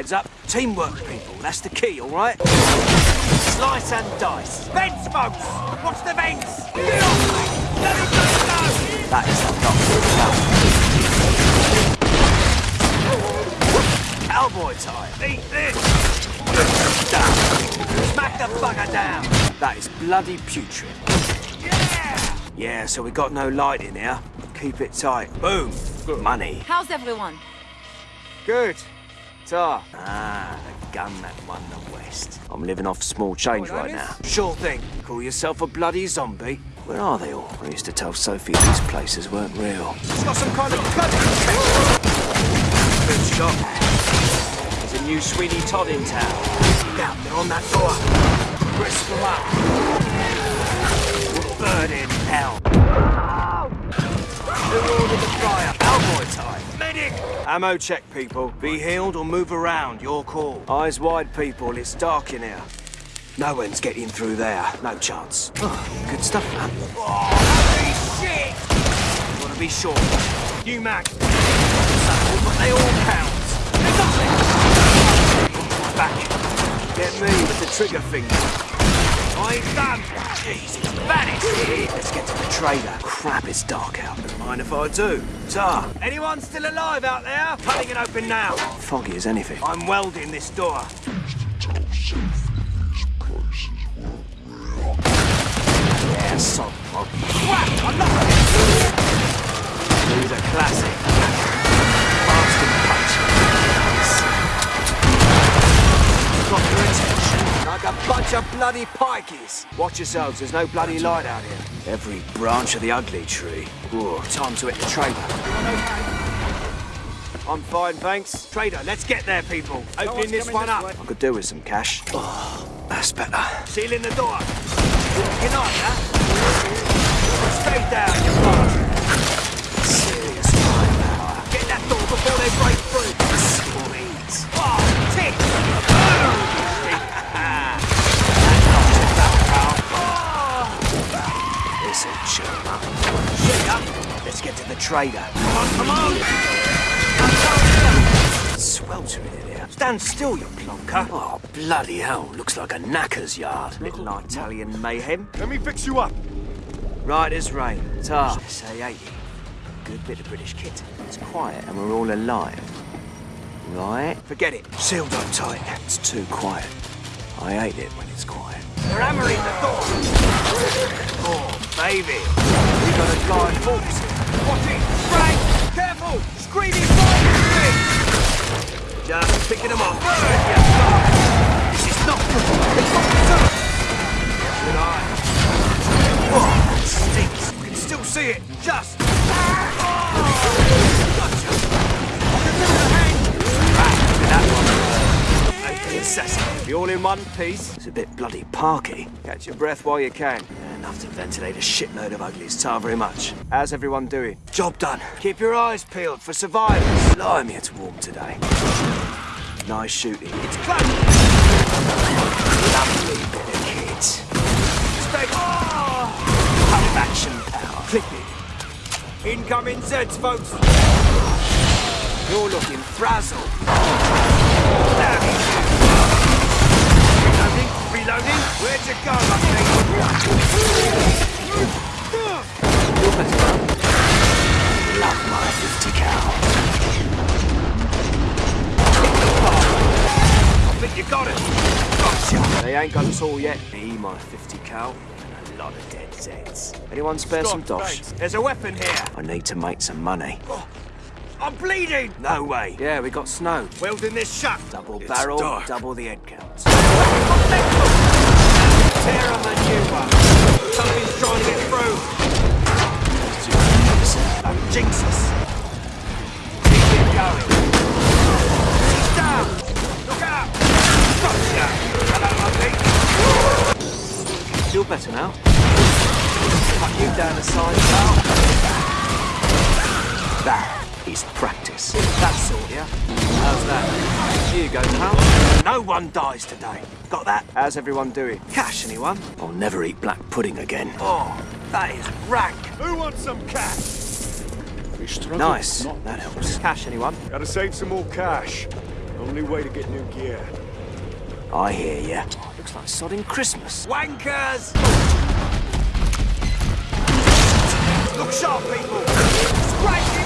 Heads up. Teamwork, people. That's the key, all right? Slice and dice. Vents, folks! Watch the vents! Get off me! Let it go, go! That is the. Cowboy time. Eat this! Down. Smack the bugger down! That is bloody putrid. Yeah! Yeah, so we got no light in here. Keep it tight. Boom. Money. How's everyone? Good. Tar. Ah, the gun that won the West. I'm living off small change What, right Otis? now. Sure thing. Call yourself a bloody zombie. Where are they all? I used to tell Sophie these places weren't real. It's got some kind of gun Good shot. There's a new Sweeney Todd in town. Down, they're on that door. Crisp them up. We'll burn in hell. Who ordered the fire? Medic! Ammo check, people. Be healed or move around. Your call. Eyes wide, people. It's dark in here. No one's getting through there. No chance. Oh, good stuff, man. Oh, Holy shit! Want to be sure. You mag! Subtle, but they all count. Got it! Back. Get me with the trigger finger. I ain't done! Jesus, vanished. Let's get to the trader. Crap, it's dark out. Don't mind if I do. Tar, Anyone still alive out there? Cutting it open now! foggy as anything. I'm welding this door. Yeah, sod fog. Whack! I'm not... He's a classic. Bastard punch. Got your attention like a bunch of bloody pikeys. Watch yourselves, there's no bloody light out here. Every branch of the ugly tree. Ooh, time to hit the trader. I'm fine, thanks. Trader, let's get there, people. Opening this one up. I could do with some cash. Oh, that's better. Sealing the door. Good night, huh? Stay down, you bastard. Serious firepower. Get that door before they break through. Let's get to the trader. Come on, come on! Sweltering in here. Stand still, you plonker. Oh, bloody hell. Looks like a knacker's yard. Little Italian mayhem. Let me fix you up. Right as rain. Tar. SA-80. Good bit of British kit. It's quiet and we're all alive. Right? Forget it. Sealed up tight. It's too quiet. I hate it when it's quiet. They're hammering the door. Oh, baby. We got a guy force here. Watch! Frank! Careful! Screaming fire! Just picking them off. Burn, you bastard! This is not good. It's got the! Good eye. Oh, stinks. You can still see it. Just. Open Be all in one piece. It's a bit bloody parky. Catch your breath while you can. Enough to ventilate a shitload of uglies. Tar very much. How's everyone doing? Job done. Keep your eyes peeled for survivors. Blimey, it's warm today. Nice shooting. It's close! Lovely bit of kit. Stay. Oh! Pump action power. Clip it. Incoming Zeds, folks! You're looking frazzled. Damn reloading. Where'd you go, Ugly? You're. Love my 50 cal. I think you got it. Gotcha. They ain't got us all yet. Me, my 50 cal, and a lot of dead Zeds. Anyone spare some dosh? thanks. There's a weapon here. I need to make some money. Oh, I'm bleeding. No way. Yeah, we got snow. Welding this shut. Double It's barrel, dark. double the head count. Feel better now? Cut you down the side, pal. That is practice. That sort, yeah? How's that? Here you go, pal. No one dies today. Got that? How's everyone doing? Cash, anyone? I'll never eat black pudding again. Oh, that is rank. Who wants some cash? Nice. Not That helps. Cash, anyone? Gotta save some more cash. Only way to get new gear. I hear ya. Oh, looks like sodding Christmas. Wankers! Look sharp, people! Strike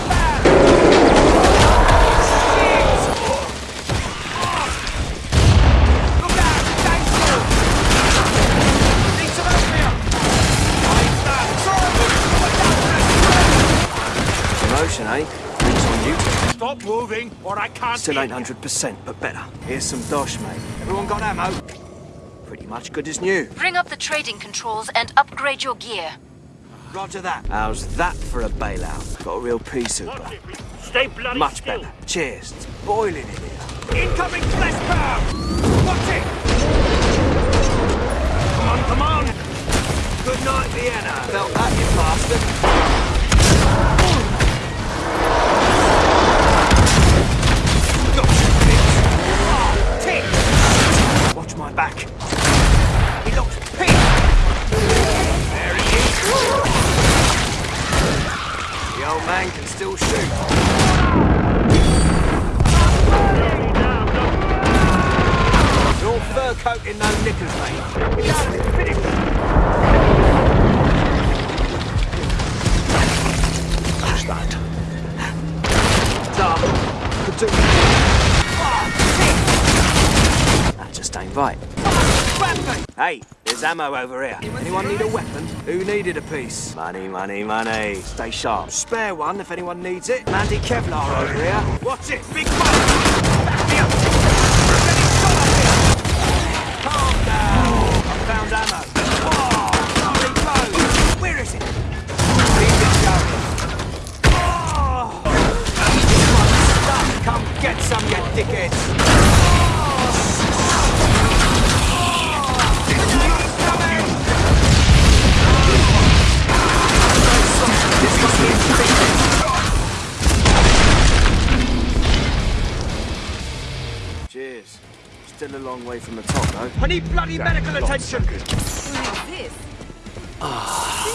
eh? Drinks on you. Stop moving, or I can't Still hear ain't you. 100%, but better. Here's some dosh, mate. Everyone got ammo? Pretty much good as new. Bring up the trading controls and upgrade your gear. Roger that. How's that for a bailout? Got a real pea super. Stay bloody Much still. better. Cheers. It's boiling in here. Incoming flesh pound! Watch it! Come on, come on! Good night, Vienna! Felt that, you bastard. Do. That just ain't right. Hey, there's ammo over here. Anyone need a weapon? Who needed a piece? Money, money, money. Stay sharp. Spare one if anyone needs it. Mandy Kevlar over here. Watch it! Big fight! Back me up! Calm down. I found ammo. Cheers. Still a long way from the top, though. I need bloody medical attention! Who is this? Ah.